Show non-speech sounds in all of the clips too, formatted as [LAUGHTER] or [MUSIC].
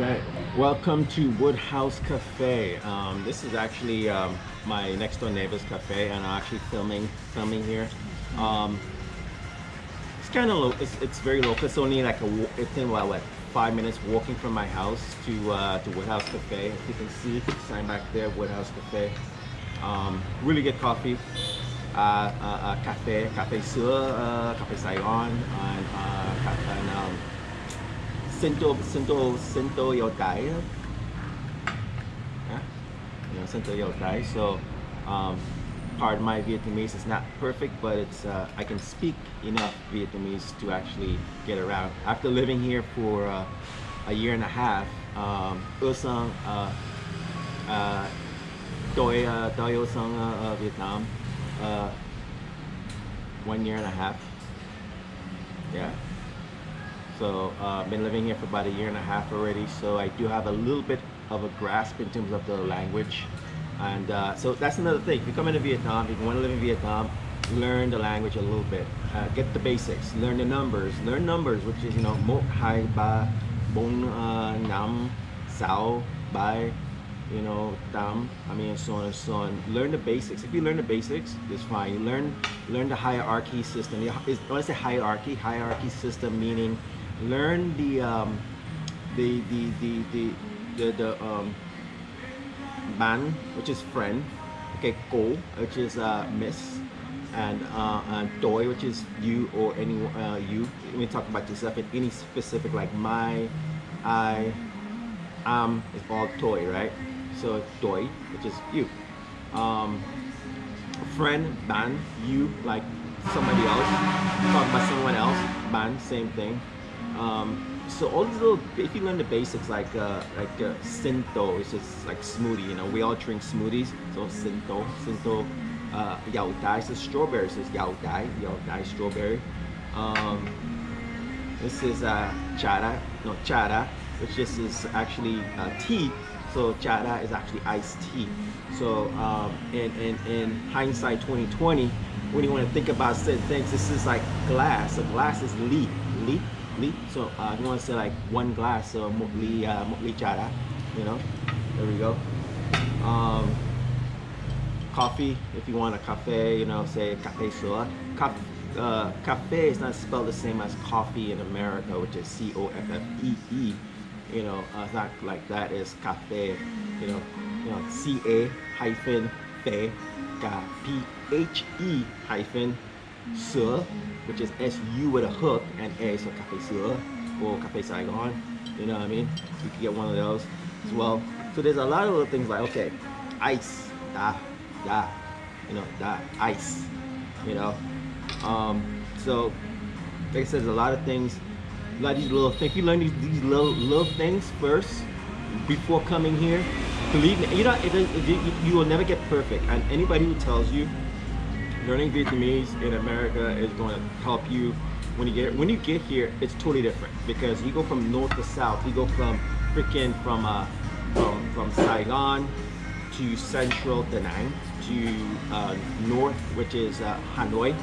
Okay, welcome to Woodhouse Cafe. Um, this is actually um, my next door neighbor's cafe, and I'm actually filming filming here. Um, it's kind of low. It's, it's very local. It's only like a it's in what, what five minutes walking from my house to uh, to Woodhouse Cafe. If you can see, sign back there, Woodhouse Cafe. Um, really good coffee. Uh, uh, uh, cafe, cafe sữa, uh, cafe Saigon, and, uh, and um, Cinto, Cinto, Cinto Yo Dai. Yeah? You know, Cinto Yo Dai. So, um, pardon my Vietnamese is not perfect, but it's uh, I can speak enough Vietnamese to actually get around. After living here for uh, a year and a half, um, ưa sang, uh, tôi uh, uh, uh, Vietnam uh, one year and a half. Yeah. So uh, I've been living here for about a year and a half already. So I do have a little bit of a grasp in terms of the language, and uh, so that's another thing. If you come into Vietnam, if you want to live in Vietnam, learn the language a little bit. Uh, get the basics. Learn the numbers. Learn numbers, which is you know một hai ba bốn uh, năm sáu bảy you know, tam, I mean, so on and so on. Learn the basics. If you learn the basics, it's fine. You learn learn the hierarchy system. When I say hierarchy, hierarchy system meaning learn the um, the the the the the, the um, ban, which is friend. Okay, cô, which is uh, miss. And, uh, and toy, which is you or any uh, you. We talk about yourself in any specific, like my, I, um it's all toy, right? So toy, which is you. Um, friend, ban, you, like somebody else. Talk about someone else, ban, same thing. Um, so all these little, if you learn the basics, like uh, like uh, Sinto, it's just like smoothie. You know, we all drink smoothies. So Sinto, Sinto, uh, Yao Dai, so strawberry, so it's Yao Dai, Yao Dai strawberry. Um, this is uh, chara, no chara, which this is actually uh, tea. So chara is actually iced tea. So um, in, in, in hindsight 2020, when you want to think about certain things, this is like glass. So glass is li, li, li. So uh, want to say like one glass, of ly, uh, ly chara, you know. There we go. Um, coffee if you want a cafe you know say cafe sua Caf- uh, cafe is not spelled the same as coffee in america which is c-o-f-f-e-e you know uh, it's not like that it's cafe you know you know c-a hyphen fe p-h-e hyphen sữa which is s-u with a hook and a so cafe sữa or cafe saigon you know what i mean? You can get one of those as well. So there's a lot of little things like okay ice da da you know da ice you know? Um so like i said there's a lot of things a lot of these little things if you learn these, these little little things first before coming here. Believe me you know it, it, you, you will never get perfect. And anybody who tells you learning Vietnamese in America is going to help you when you get when you get here. It's totally different because you go from north to south. You go from freaking from uh from from Saigon to central Da Nang to uh, north, which is uh, Hanoi.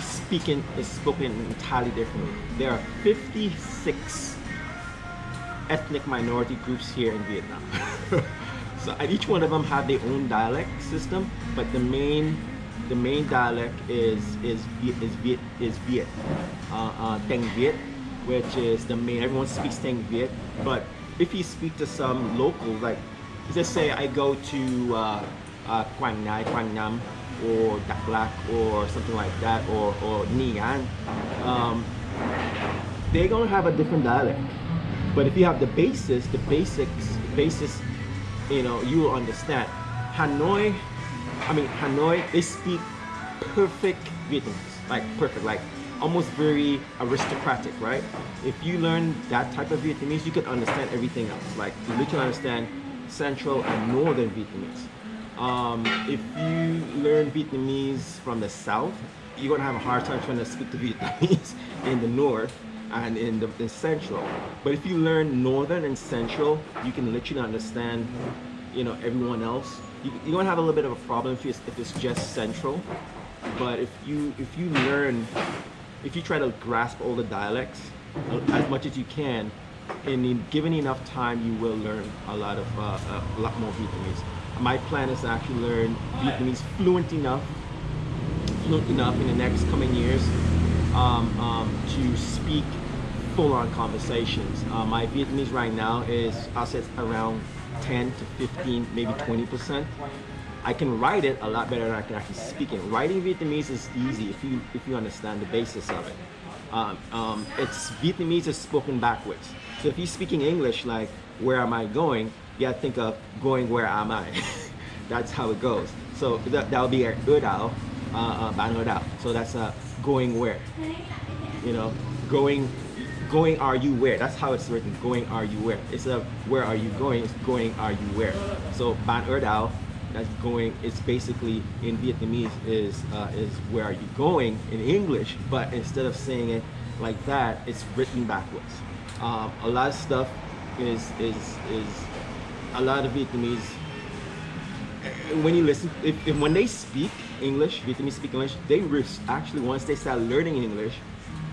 Speaking is spoken entirely differently. There are 56 ethnic minority groups here in Vietnam. [LAUGHS] so each one of them have their own dialect system, but the main the main dialect is is is Viet is Viet, uh, uh, Teng Viet, which is the main. Everyone speaks Teng Viet, but if you speak to some locals, like just say I go to uh, uh, Quang Ngai, Quang Nam, or Dak Lak, or something like that, or or Nha An, um, they're gonna have a different dialect. But if you have the basis, the basics, basis, you know, you will understand. Hanoi, I mean Hanoi, they speak perfect Vietnamese, like perfect, like almost very aristocratic, right? If you learn that type of Vietnamese, you can understand everything else. Like you literally understand Central and Northern Vietnamese. Um, if you learn Vietnamese from the South, you're gonna have a hard time trying to speak the [LAUGHS] Vietnamese in the North and in the in Central. But if you learn Northern and Central, you can literally understand, you know, everyone else. You, you're gonna have a little bit of a problem if it's, if it's just Central. But if you if you learn, if you try to grasp all the dialects uh, as much as you can, and in given enough time, you will learn a lot of uh, a lot more Vietnamese. My plan is to actually learn Vietnamese fluent enough, fluent enough in the next coming years um, um, to speak full-on conversations. Uh, my Vietnamese right now is, I'll say around 10 to 15, maybe 20 percent. I can write it a lot better than I can actually speak it. Writing Vietnamese is easy if you if you understand the basis of it. Um, um, it's Vietnamese is spoken backwards. So if you're speaking English, like where am I going? You gotta think of going where am I? [LAUGHS] that's how it goes. So that that'll be a Udao, uh, uh, So that's uh, going where? You know, going going are you where? That's how it's written going are you where? It's a where are you going? It's going are you where? So ban er dao that's going it's basically in vietnamese is uh, is where are you going in english but instead of saying it like that it's written backwards. Um, a lot of stuff is is is a lot of vietnamese when you listen if, if when they speak english vietnamese speak english they actually once they start learning english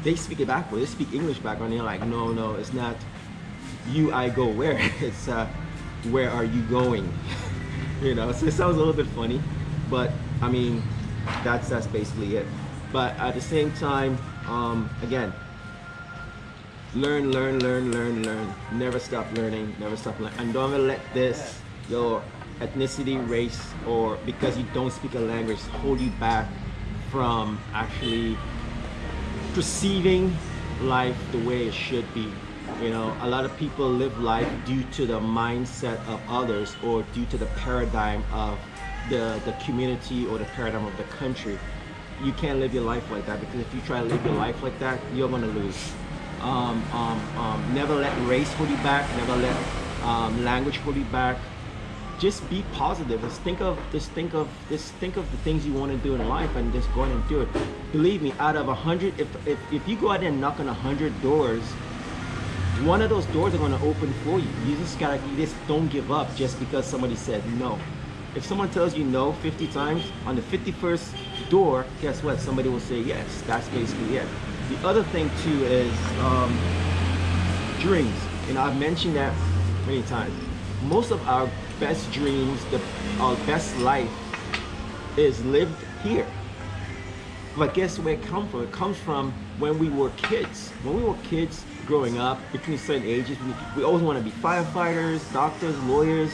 they speak it backward. They speak English backward. And they're like, no, no, it's not you, I go where. [LAUGHS] It's uh, where are you going? [LAUGHS] you know, so it sounds a little bit funny, but I mean, that's that's basically it. But at the same time, um, again, learn, learn, learn, learn, learn. Never stop learning. Never stop learning. And don't let this your ethnicity, race, or because you don't speak a language hold you back from actually perceiving life the way it should be. You know, a lot of people live life due to the mindset of others or due to the paradigm of the, the community or the paradigm of the country. You can't live your life like that because if you try to live your life like that, you're gonna lose. Um, um, um, never let race hold you back, never let um, language hold you back, just be positive. Just think of just think of just think of the things you want to do in life and just go ahead and do it. Believe me, out of a hundred, if, if if you go out there and knock on a hundred doors, one of those doors are gonna open for you. You just gotta you just don't give up just because somebody said no. If someone tells you no 50 times, on the 51st door, guess what? Somebody will say yes. That's basically it. The other thing too is um, dreams. and I've mentioned that many times. Most of our best dreams, the our best life is lived here. But guess where it comes from? It comes from when we were kids. When we were kids growing up, between certain ages, we, we always want to be firefighters, doctors, lawyers,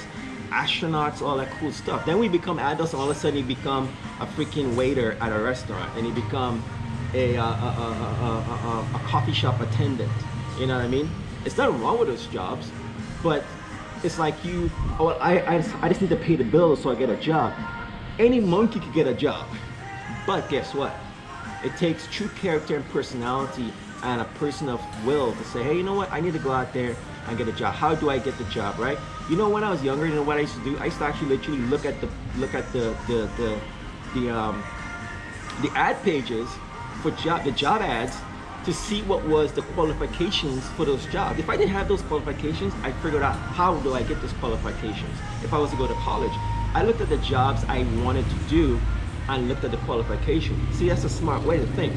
astronauts, all that cool stuff. Then we become adults and all of a sudden you become a freaking waiter at a restaurant and you become a, uh, a, a, a, coffee shop attendant. You know what I mean? It's nothing wrong with those jobs, but it's like you, oh, I, I, just, I just need to pay the bills so I get a job. Any monkey could get a job. But guess what? It takes true character and personality and a person of will to say, hey, you know what? I need to go out there and get a job. How do I get the job, right? You know, when I was younger, you know what I used to do? I used to actually literally look at the look at the the the the um the ad pages for job the job ads to see what was the qualifications for those jobs. If I didn't have those qualifications, I figured out how do I get those qualifications. If I was to go to college, I looked at the jobs I wanted to do and looked at the qualifications. See, that's a smart way to think.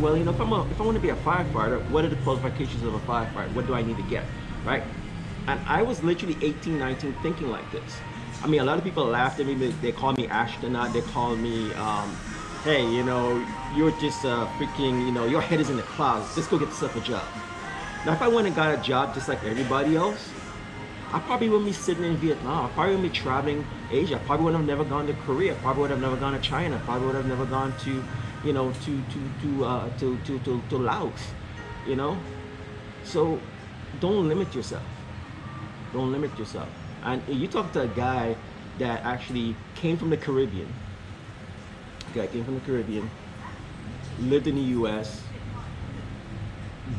Well, you know, if, I'm a, if I want to be a firefighter, what are the qualifications of a firefighter? What do I need to get, right? And I was literally 18, 19 thinking like this. I mean, a lot of people laughed at me. They called me astronaut. They called me um, hey, you know, you're just uh, freaking, you know, your head is in the clouds. Just go get yourself a job. Now, if I went and got a job just like everybody else, I probably wouldn't be sitting in Vietnam. I probably wouldn't be traveling Asia. I probably would have never gone to Korea. I probably would have never gone to China. I probably would have never gone to, you know, to to to uh, to, to to to Laos. You know, so don't limit yourself. Don't limit yourself. And you talk to a guy that actually came from the Caribbean guy came from the Caribbean, lived in the U.S.,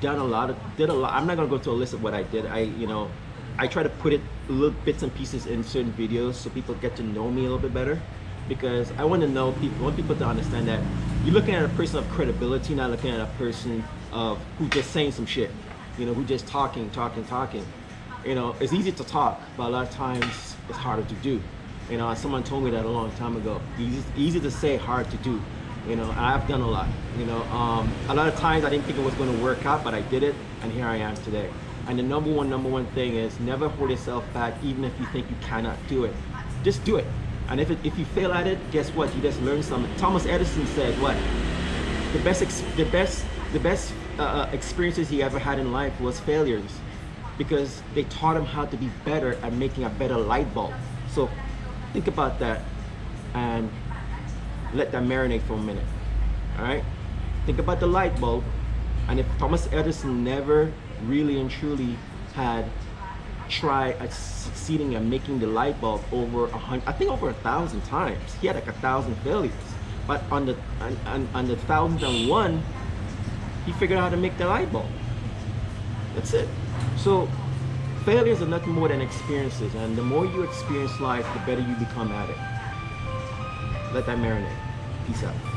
done a lot of, did a lot. I'm not gonna go to a list of what I did. I, you know, I try to put it little bits and pieces in certain videos so people get to know me a little bit better because I want to know people, want people to understand that you're looking at a person of credibility, not looking at a person of who just saying some shit, you know, who just talking, talking, talking. You know, it's easy to talk, but a lot of times it's harder to do. You know, someone told me that a long time ago. Easy, easy to say, hard to do. You know, I've done a lot. You know, um, a lot of times I didn't think it was going to work out, but I did it, and here I am today. And the number one, number one thing is never hold yourself back, even if you think you cannot do it. Just do it. And if, it, if you fail at it, guess what? You just learn something. Thomas Edison said what? The best, the best, the best uh, uh, experiences he ever had in life was failures, because they taught him how to be better at making a better light bulb. So think about that, and let that marinate for a minute. All right. Think about the light bulb, and if Thomas Edison never really and truly had tried at succeeding at making the light bulb over a hundred, I think over a thousand times. He had like a thousand failures, but on the on, on, on the thousandth and one, he figured out how to make the light bulb. That's it. So failures are nothing more than experiences, and the more you experience life, the better you become at it. Let that marinate. Peace out.